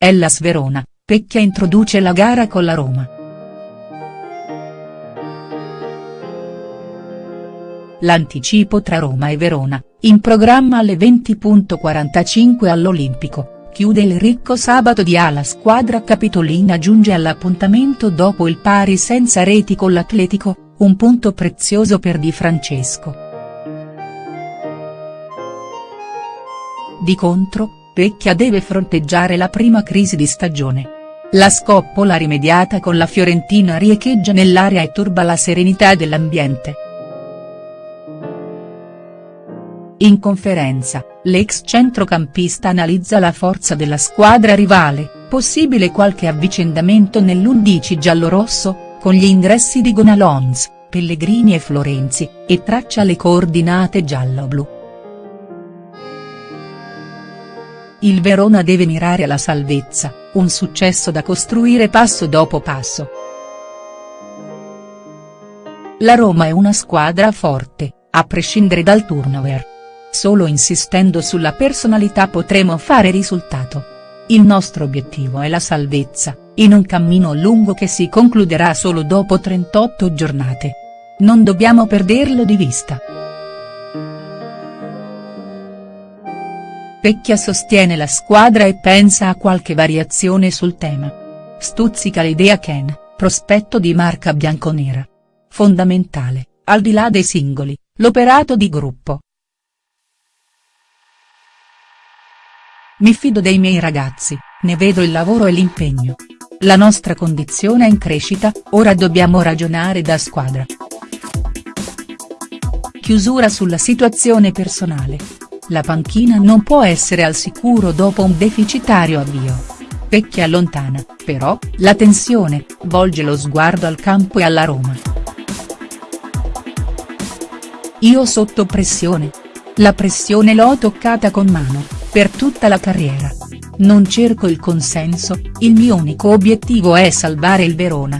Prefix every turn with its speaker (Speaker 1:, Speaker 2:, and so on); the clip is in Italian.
Speaker 1: Hellas Verona, Pecchia introduce la gara con la Roma. L'anticipo tra Roma e Verona, in programma alle 20.45 all'Olimpico, chiude il ricco sabato di A la squadra capitolina giunge all'appuntamento dopo il pari senza reti con l'Atletico, un punto prezioso per Di Francesco. Di contro, Pecchia deve fronteggiare la prima crisi di stagione. La scoppola rimediata con la Fiorentina riecheggia nell'area e turba la serenità dell'ambiente. In conferenza, l'ex centrocampista analizza la forza della squadra rivale, possibile qualche avvicendamento nell'11 giallorosso, con gli ingressi di Gonalons, Pellegrini e Florenzi, e traccia le coordinate giallo-blu. Il Verona deve mirare alla salvezza, un successo da costruire passo dopo passo. La Roma è una squadra forte, a prescindere dal turnover. Solo insistendo sulla personalità potremo fare risultato. Il nostro obiettivo è la salvezza, in un cammino lungo che si concluderà solo dopo 38 giornate. Non dobbiamo perderlo di vista. Pecchia sostiene la squadra e pensa a qualche variazione sul tema. Stuzzica l'idea Ken, prospetto di marca bianconera. Fondamentale, al di là dei singoli, l'operato di gruppo. Mi fido dei miei ragazzi, ne vedo il lavoro e l'impegno. La nostra condizione è in crescita, ora dobbiamo ragionare da squadra. Chiusura sulla situazione personale. La panchina non può essere al sicuro dopo un deficitario avvio. Pecchia allontana, però, la tensione, volge lo sguardo al campo e alla Roma. Io sotto pressione. La pressione l'ho toccata con mano per tutta la carriera. Non cerco il consenso, il mio unico obiettivo è salvare il Verona.